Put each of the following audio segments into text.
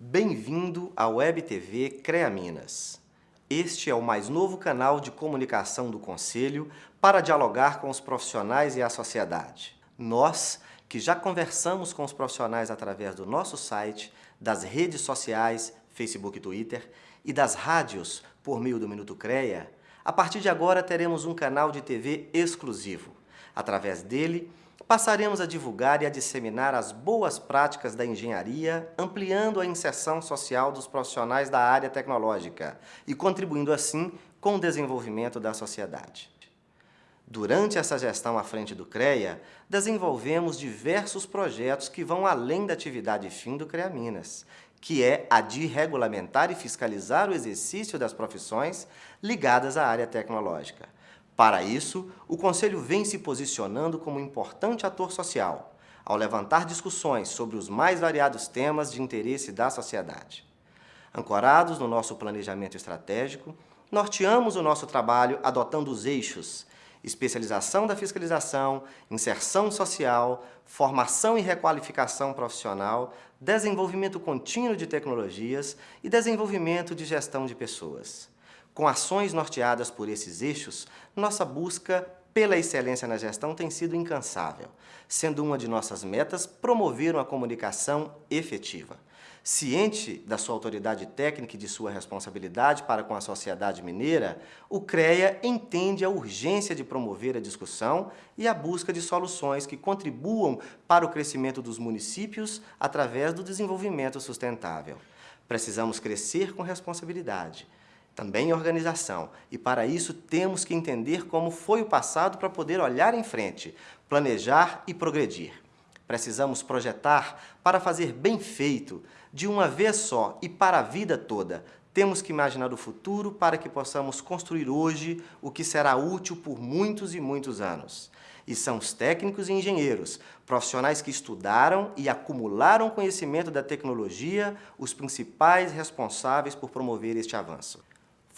Bem-vindo à Web TV CREA Minas. Este é o mais novo canal de comunicação do Conselho para dialogar com os profissionais e a sociedade. Nós, que já conversamos com os profissionais através do nosso site, das redes sociais, Facebook e Twitter, e das rádios por meio do Minuto CREA, a partir de agora teremos um canal de TV exclusivo. Através dele, passaremos a divulgar e a disseminar as boas práticas da engenharia, ampliando a inserção social dos profissionais da área tecnológica e contribuindo assim com o desenvolvimento da sociedade. Durante essa gestão à frente do CREA, desenvolvemos diversos projetos que vão além da atividade fim do CREA Minas, que é a de regulamentar e fiscalizar o exercício das profissões ligadas à área tecnológica. Para isso, o Conselho vem se posicionando como importante ator social, ao levantar discussões sobre os mais variados temas de interesse da sociedade. Ancorados no nosso planejamento estratégico, norteamos o nosso trabalho adotando os eixos especialização da fiscalização, inserção social, formação e requalificação profissional, desenvolvimento contínuo de tecnologias e desenvolvimento de gestão de pessoas. Com ações norteadas por esses eixos, nossa busca pela excelência na gestão tem sido incansável, sendo uma de nossas metas promover uma comunicação efetiva. Ciente da sua autoridade técnica e de sua responsabilidade para com a sociedade mineira, o CREA entende a urgência de promover a discussão e a busca de soluções que contribuam para o crescimento dos municípios através do desenvolvimento sustentável. Precisamos crescer com responsabilidade, também organização, e para isso temos que entender como foi o passado para poder olhar em frente, planejar e progredir. Precisamos projetar para fazer bem feito, de uma vez só e para a vida toda. Temos que imaginar o futuro para que possamos construir hoje o que será útil por muitos e muitos anos. E são os técnicos e engenheiros, profissionais que estudaram e acumularam conhecimento da tecnologia, os principais responsáveis por promover este avanço.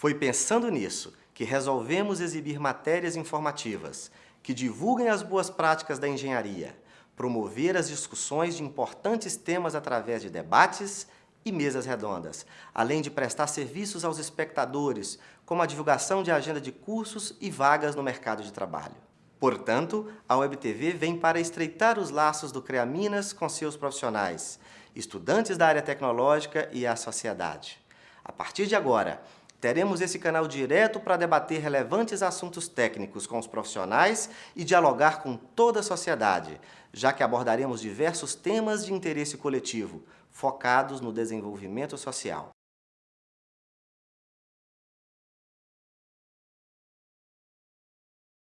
Foi pensando nisso que resolvemos exibir matérias informativas que divulguem as boas práticas da engenharia, promover as discussões de importantes temas através de debates e mesas redondas, além de prestar serviços aos espectadores, como a divulgação de agenda de cursos e vagas no mercado de trabalho. Portanto, a WebTV vem para estreitar os laços do CREA Minas com seus profissionais, estudantes da área tecnológica e a sociedade. A partir de agora, Teremos esse canal direto para debater relevantes assuntos técnicos com os profissionais e dialogar com toda a sociedade, já que abordaremos diversos temas de interesse coletivo, focados no desenvolvimento social.